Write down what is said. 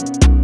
you